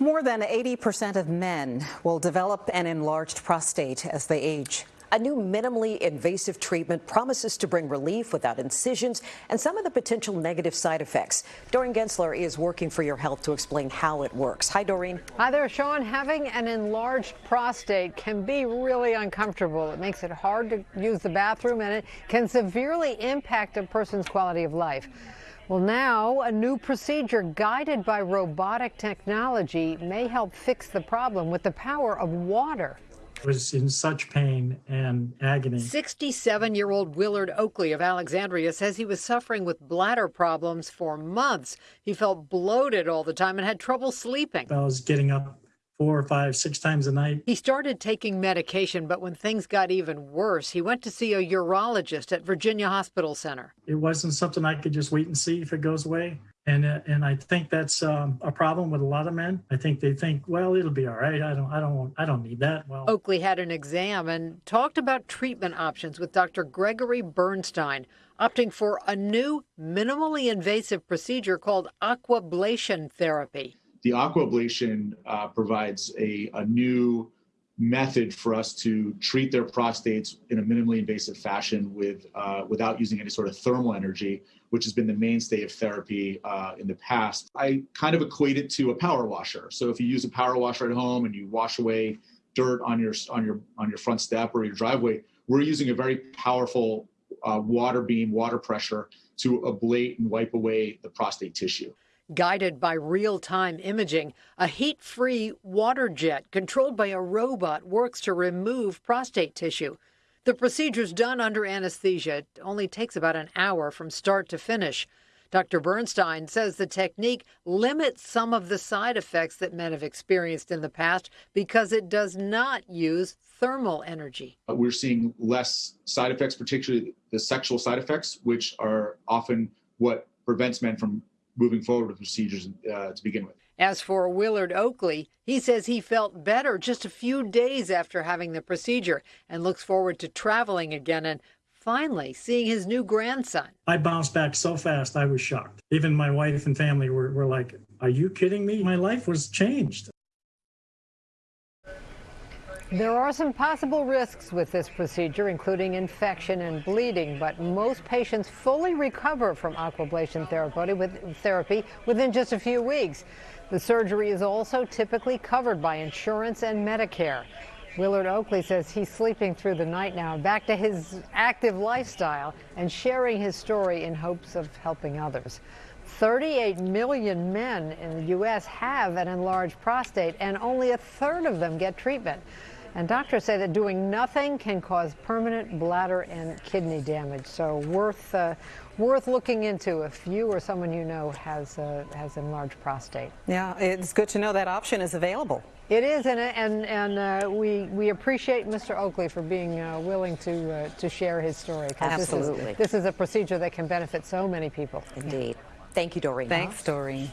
More than 80% of men will develop an enlarged prostate as they age. A new minimally invasive treatment promises to bring relief without incisions and some of the potential negative side effects. Doreen Gensler is working for your health to explain how it works. Hi, Doreen. Hi there, Sean. Having an enlarged prostate can be really uncomfortable. It makes it hard to use the bathroom and it can severely impact a person's quality of life. Well, now a new procedure guided by robotic technology may help fix the problem with the power of water was in such pain and agony. 67 year old Willard Oakley of Alexandria says he was suffering with bladder problems for months. He felt bloated all the time and had trouble sleeping. I was getting up four or five, six times a night. He started taking medication, but when things got even worse, he went to see a urologist at Virginia Hospital Center. It wasn't something I could just wait and see if it goes away. And, uh, and I think that's um, a problem with a lot of men. I think they think, well, it'll be all right. I don't, I don't, I don't need that. Well, Oakley had an exam and talked about treatment options with Dr. Gregory Bernstein, opting for a new minimally invasive procedure called aquablation therapy. The aquablation uh, provides a, a new method for us to treat their prostates in a minimally invasive fashion with uh, without using any sort of thermal energy, which has been the mainstay of therapy uh, in the past. I kind of equate it to a power washer. So if you use a power washer at home and you wash away dirt on your on your on your front step or your driveway, we're using a very powerful uh, water beam, water pressure to ablate and wipe away the prostate tissue. Guided by real time imaging, a heat free water jet controlled by a robot works to remove prostate tissue. The procedure is done under anesthesia. It only takes about an hour from start to finish. Dr. Bernstein says the technique limits some of the side effects that men have experienced in the past because it does not use thermal energy. We're seeing less side effects, particularly the sexual side effects, which are often what prevents men from moving forward with procedures uh, to begin with. As for Willard Oakley, he says he felt better just a few days after having the procedure and looks forward to traveling again and finally seeing his new grandson. I bounced back so fast, I was shocked. Even my wife and family were, were like, Are you kidding me? My life was changed. There are some possible risks with this procedure, including infection and bleeding, but most patients fully recover from aquablation therapy within just a few weeks. The surgery is also typically covered by insurance and Medicare. Willard Oakley says he's sleeping through the night now, back to his active lifestyle and sharing his story in hopes of helping others. 38 million men in the U.S. have an enlarged prostate, and only a third of them get treatment. And doctors say that doing nothing can cause permanent bladder and kidney damage. So worth uh, worth looking into if you or someone you know has uh, has enlarged prostate. Yeah, it's good to know that option is available. It is, and and and uh, we we appreciate Mr. Oakley for being uh, willing to uh, to share his story. Absolutely, this is, this is a procedure that can benefit so many people. Indeed. Thank you, Doreen. Thanks, Doreen.